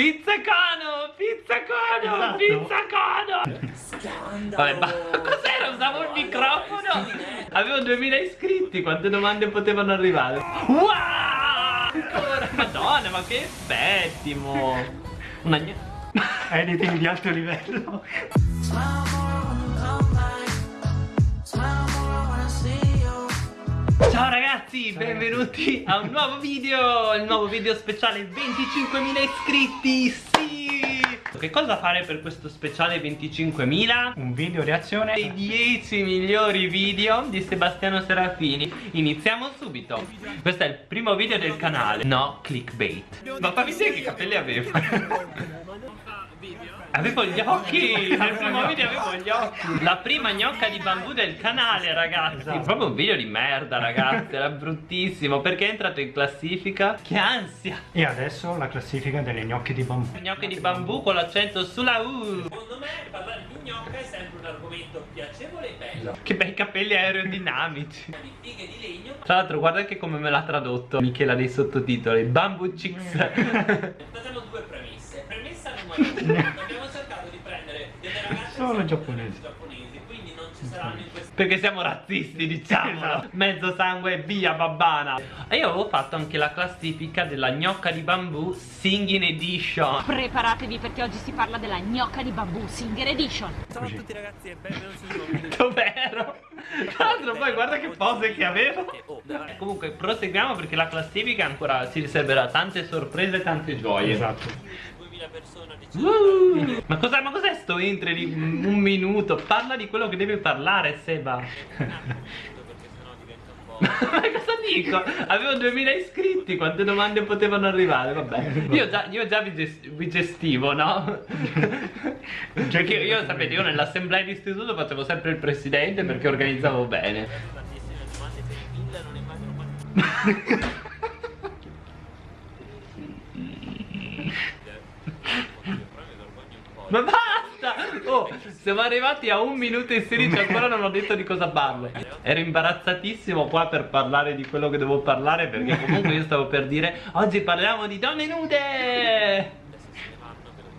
Pizzacono, pizzacono, Esatto. pizzacono Vabbè, ma cos'era? Usavo il microfono Avevo 2000 iscritti, quante domande potevano arrivare? Wow! Ancora, madonna, ma che effetti, mo Una Editing di alto livello. Ciao ragazzi, benvenuti a un nuovo video Il nuovo video speciale 25.000 iscritti, sì! Che cosa fare per questo speciale 25.000? Un video reazione. I 10 migliori video di Sebastiano Serafini Iniziamo subito Questo è il primo video del canale No clickbait Ma fammi vedere che capelli aveva Avevo gli occhi Nel primo video avevo gli occhi. La prima gnocca di bambù del canale ragazzi. Esatto. Proprio un video di merda ragazzi Era bruttissimo. Perché è entrato in classifica? Che ansia. E adesso la classifica delle gnocche di bambù. Gnocche di bambù con l'accento sulla U. Secondo me parlare di gnocca è sempre un argomento piacevole e bello. Che bei capelli aerodinamici. Di fighe di legno. Tra l'altro guarda anche come me l'ha tradotto Michela dei sottotitoli. Bamboo Chicks. Facciamo Abbiamo cercato di prendere delle ragazze Solo giapponesi. giapponesi, quindi non ci saranno in questo Perché siamo razzisti diciamolo Esatto. Mezzo sangue via babbana E io avevo fatto anche la classifica della gnocca di bambù Singing Edition Preparatevi perché oggi si parla della gnocca di bambù Singer Edition. Ciao a tutti ragazzi e benvenuti. Dov'ero? Tra l'altro poi guarda che pose che avevo Oh, Eh, veramente. Comunque proseguiamo perché la classifica ancora si riserverà tante sorprese e tante gioie Esatto. 2000 persone di Uh, ma cos'è ma cos'è sto intro di un minuto? Parla di quello che devi parlare Seba perché sennò diventa un po'. Ma cosa dico? Avevo 2000 iscritti, quante domande potevano arrivare? Vabbè, io già, io già vi, ges- vi gestivo, no? Perché io, sapete, io nell'assemblea di istituto facevo sempre il presidente perché organizzavo bene. Tantissime domande per i villa non immagino quanto. Ma basta! Oh, siamo arrivati a un minuto e 16 ancora non ho detto di cosa parlo. Ero imbarazzatissimo qua per parlare di quello che devo parlare perché comunque io stavo per dire oggi parliamo di donne nude! Per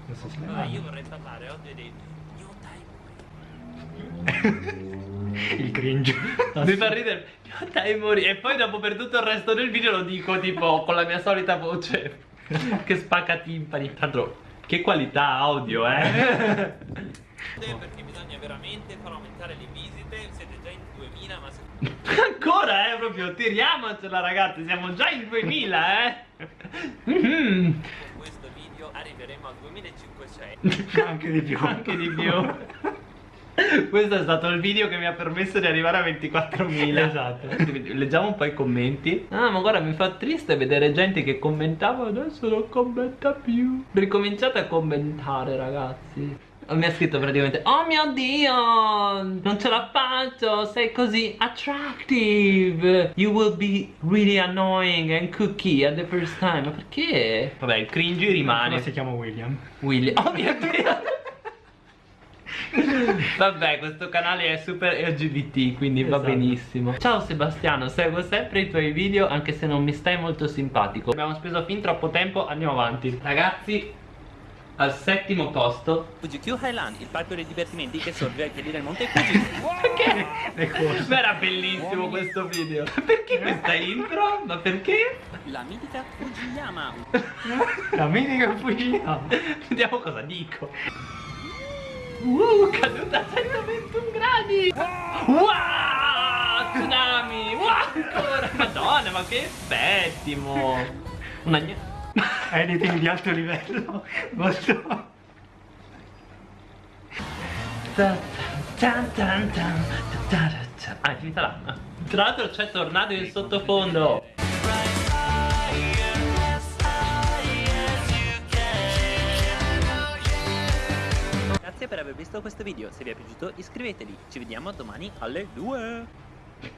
Adesso se ne Allora, vanno. io vorrei parlare oggi dei new time Il cringe. Mi fa ridere Dai mori E poi dopo per tutto il resto del video lo dico tipo con la mia solita voce Che spacca timpani Tanto che qualità audio eh. Perché bisogna veramente far aumentare le visite? Siete già in 2000 ma se Ancora eh proprio tiriamocela ragazzi Siamo già in 2000 eh. Mhm. con questo video arriveremo a 2500 Anche di più. Anche di più Questo è stato il video che mi ha permesso di arrivare a 24.000 Esatto. Leggiamo un po' i commenti. Ah ma guarda mi fa triste vedere gente che commentava Adesso non commenta più. Ricominciate a commentare ragazzi. Mi ha scritto praticamente Oh mio dio Non ce la faccio Sei così attractive. You will be really annoying and cookie at the first time. Ma perché? Vabbè il cringe rimane. Come si chiama William? Willy Oh mio dio Vabbè questo canale è super LGBT quindi va Esatto. benissimo Ciao Sebastiano seguo sempre i tuoi video anche se non mi stai molto simpatico Abbiamo speso fin troppo tempo andiamo avanti Ragazzi al settimo posto Fuji-Q Highland il parco dei divertimenti che sorge ai piedi del monte Fuji Perché? Ma era bellissimo questo video Perché questa intro? Ma perché? la mitica Fujiyama La mitica fucina. Vediamo cosa dico Uh, caduta a 121 gradi. Wow, tsunami. Wow, ancora. Madonna, ma che effetti, mo Una gna- Editing di alto livello. Molto. Ah, è finita là. Tra l'altro c'è tornato in sottofondo Grazie per aver visto questo video, se vi è piaciuto iscrivetevi, ci vediamo domani alle 2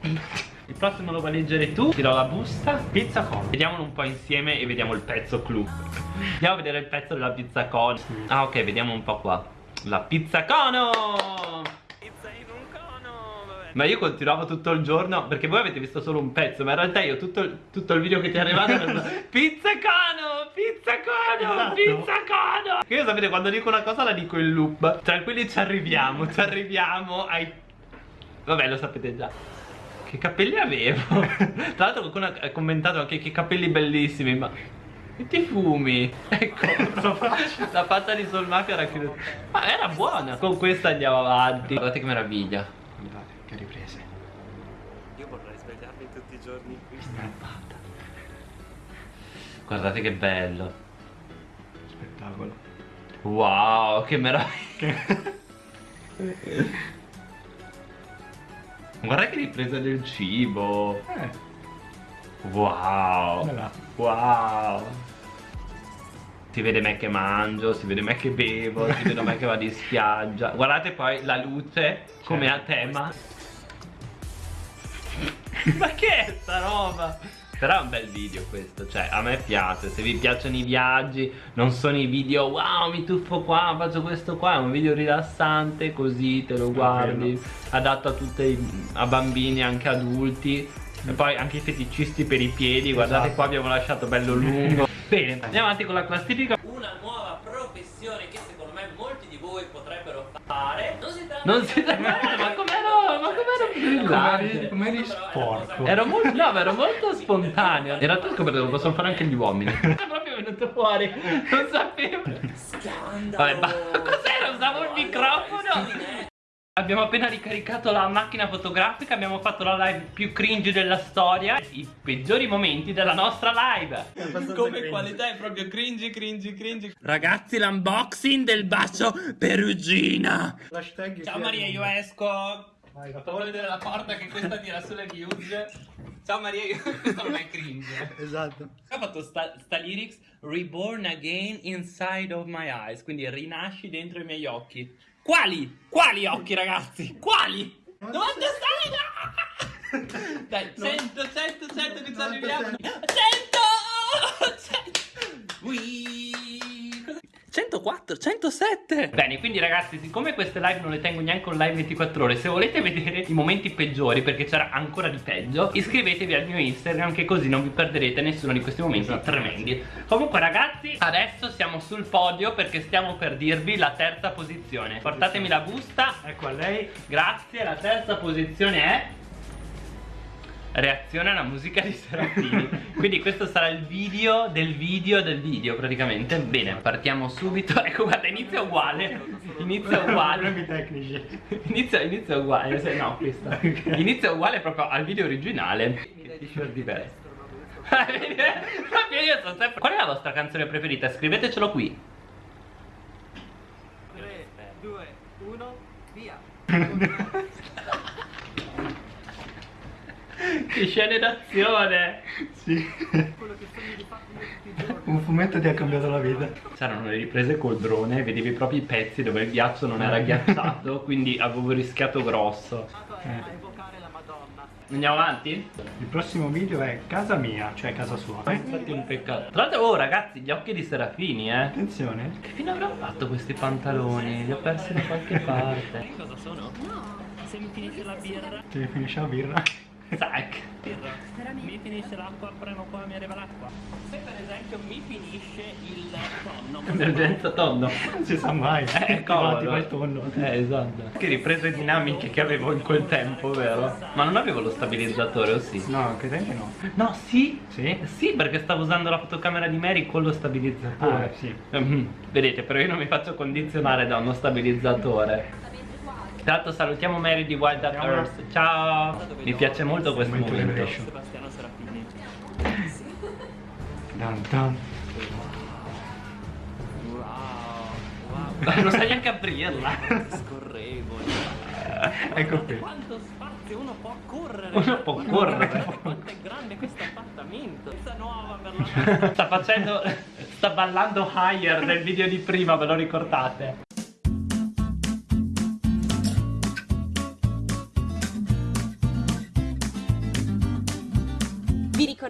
Il prossimo lo vuoi leggere tu? Tiro la busta. Pizza con. Vediamolo un po' insieme e vediamo il pezzo clou Andiamo a vedere il pezzo della pizza con. Ah ok, vediamo un po' qua. La pizza cono Pizza in un cono, va bene Ma io continuavo tutto il giorno Perché voi avete visto solo un pezzo Ma in realtà io tutto, il- tutto il video che ti è arrivato era Pizza cono Pizza cono Esatto. Pizza cono Che io sapete quando dico una cosa la dico in loop. Tranquilli ci arriviamo Ci arriviamo ai Vabbè lo sapete già. Che capelli avevo? Tra l'altro qualcuno ha commentato anche che capelli bellissimi Ma e ti fumi? Ecco La faccia di Solmacca era chiusa Ma era buona. Con questa andiamo avanti. Guardate che meraviglia Guardate, che riprese. Io vorrei svegliarmi tutti i giorni qui. Strappata. Guardate che bello Spettacolo. Wow che meraviglia Guarda che ripresa del cibo Eh, Wow là? Wow Si vede me che mangio, si vede me che bevo, si vede me che vado in spiaggia. Guardate poi la luce come a tema. Ma che è sta roba? Però è un bel video questo, cioè a me piace, se vi piacciono i viaggi, non sono i video wow mi tuffo qua, faccio questo qua, è un video rilassante così te lo guardi, adatto a tutti a bambini anche adulti e poi anche i feticisti per i piedi, guardate Esatto. qua abbiamo lasciato bello lungo. Bene, andiamo avanti con la classifica. Una nuova professione che secondo me molti di voi potrebbero fare. Non si tratta Non di si fare- ma com'ero, ma com'ero brillante. Come eri, sporco. Ero molto, no, ma ero molto spontaneo. In realtà ho scoperto che lo possono fare anche gli uomini. È proprio venuto fuori, non sapevo. Scandalo. Vabbè, cos'era? Usavo il microfono. Abbiamo appena ricaricato la macchina fotografica, abbiamo fatto la live più cringe della storia, i peggiori momenti della nostra live. Come qualità è proprio cringe, cringe, cringe. Ragazzi, l'unboxing del bacio perugina. L'hashtag Ciao Maria, io esco. Vai, va. Faccio vedere la porta che questa tira sulle views. Ciao Maria, io... questo non è cringe. Esatto. Ha fatto sta, sta lyrics Reborn again inside of my eyes Quindi rinasci dentro i miei occhi Quali? Quali occhi ragazzi? Quali? 96 Dai 100, 100, 100 che ci arriviamo 100 100 Ui. 104, 107 Bene, quindi ragazzi, siccome queste live non le tengo neanche online 24 ore Se volete vedere i momenti peggiori, perché c'era ancora di peggio Iscrivetevi al mio Instagram, che così non vi perderete nessuno di questi momenti Esatto, tremendi. Comunque ragazzi, adesso siamo sul podio perché stiamo per dirvi la terza posizione. Portatemi la busta, Ecco a lei. grazie, la terza posizione è reazione alla musica di Serafini. Quindi questo sarà il video del video del video praticamente. Bene partiamo subito. Ecco guarda inizia uguale. Inizia uguale. Problemi tecnici. inizia, inizia uguale se- no questa. Inizia uguale proprio al video originale. Che t-shirt diverso. Proprio io sono sempre qual è la vostra canzone preferita? Scrivetecelo qui. 3, 2, 1, via. che scene d'azione Sì. Un fumetto ti ha cambiato la vita. C'erano le riprese col drone, vedevi proprio i pezzi dove il ghiaccio non era ghiacciato, quindi avevo rischiato grosso. Eh. Andiamo avanti? Il prossimo video è casa mia, cioè casa sua. Eh? Infatti è un peccato. Tra l'altro, oh ragazzi, gli occhi di Serafini, eh. Attenzione. Che fine avrò fatto questi pantaloni? Li ho persi da qualche parte. Cosa sono? Se mi finisce la birra, Ti finisce la birra. Birra. Mi finisce l'acqua, prima o poi mi arriva l'acqua. Se per esempio mi finisce il tonno, Emergenza tonno. Non si sa mai. Eh, comodo. il tonno. Eh, esatto. Che riprese dinamiche che avevo in quel tempo, vero? Ma non avevo lo stabilizzatore, o sì? No, che tempi no. No, sì. Sì? Sì, perché stavo usando la fotocamera di Mary con lo stabilizzatore. Ah, sì. Mhm. Vedete, però io non mi faccio condizionare da uno stabilizzatore. Tra l'altro salutiamo Mary di Wild at Ciao. Earth. Ciao! Mi piace molto questo Momento. Sebastiano Serafini. Dan dan. Wow, wow. non sai neanche aprirla. Scorrevoli. Ecco qui. Quanto spazio uno può correre? Uno può Guarda correre. Quanto è grande questo appartamento. Questa nuova per la Sta facendo. sta ballando higher nel video di prima, ve lo ricordate?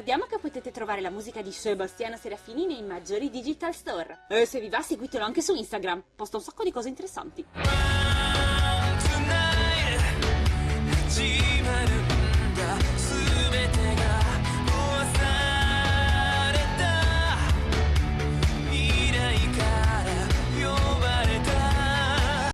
Ricordiamo che potete trovare la musica di Sebastiano Serafini nei maggiori digital store. E se vi va seguitelo anche su Instagram, posta un sacco di cose interessanti.